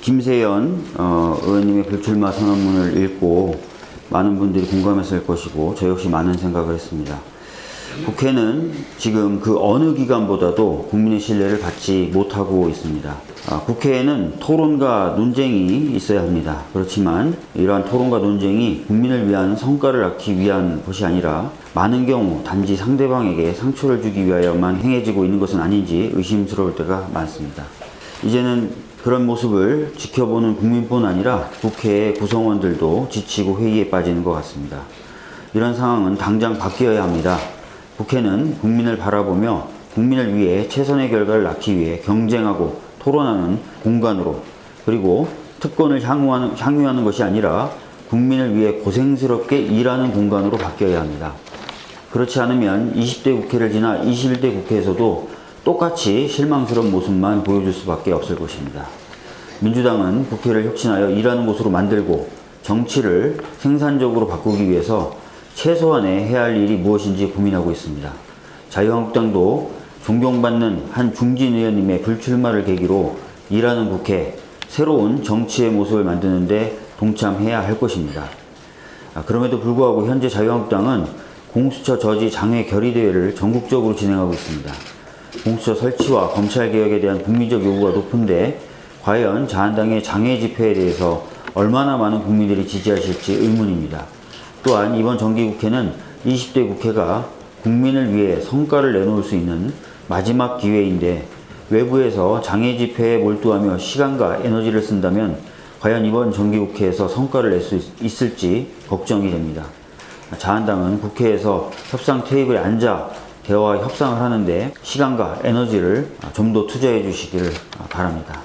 김세연 어, 의원님의 불출마 선언문을 읽고 많은 분들이 공감했을 것이고 저 역시 많은 생각을 했습니다. 국회는 지금 그 어느 기관보다도 국민의 신뢰를 받지 못하고 있습니다. 아, 국회에는 토론과 논쟁이 있어야 합니다. 그렇지만 이러한 토론과 논쟁이 국민을 위한 성과를 낳기 위한 것이 아니라 많은 경우 단지 상대방에게 상처를 주기 위하여만 행해지고 있는 것은 아닌지 의심스러울 때가 많습니다. 이제는 그런 모습을 지켜보는 국민뿐 아니라 국회의 구성원들도 지치고 회의에 빠지는 것 같습니다. 이런 상황은 당장 바뀌어야 합니다. 국회는 국민을 바라보며 국민을 위해 최선의 결과를 낳기 위해 경쟁하고 토론하는 공간으로 그리고 특권을 향유하는, 향유하는 것이 아니라 국민을 위해 고생스럽게 일하는 공간으로 바뀌어야 합니다. 그렇지 않으면 20대 국회를 지나 21대 국회에서도 똑같이 실망스러운 모습만 보여줄 수밖에 없을 것입니다. 민주당은 국회를 혁신하여 일하는 곳으로 만들고 정치를 생산적으로 바꾸기 위해서 최소한의 해야 할 일이 무엇인지 고민하고 있습니다. 자유한국당도 존경받는 한 중진 의원님의 불출마를 계기로 일하는 국회, 새로운 정치의 모습을 만드는데 동참해야 할 것입니다. 아, 그럼에도 불구하고 현재 자유한국당은 공수처 저지 장외 결의대회를 전국적으로 진행하고 있습니다. 공수처 설치와 검찰개혁에 대한 국민적 요구가 높은데 과연 자한당의 장외 집회에 대해서 얼마나 많은 국민들이 지지하실지 의문입니다. 또한 이번 정기국회는 20대 국회가 국민을 위해 성과를 내놓을 수 있는 마지막 기회인데 외부에서 장애 집회에 몰두하며 시간과 에너지를 쓴다면 과연 이번 정기국회에서 성과를 낼 수 있을지 걱정이 됩니다. 자한당은 국회에서 협상 테이블에 앉아 대화와 협상을 하는데 시간과 에너지를 좀 더 투자해 주시기를 바랍니다.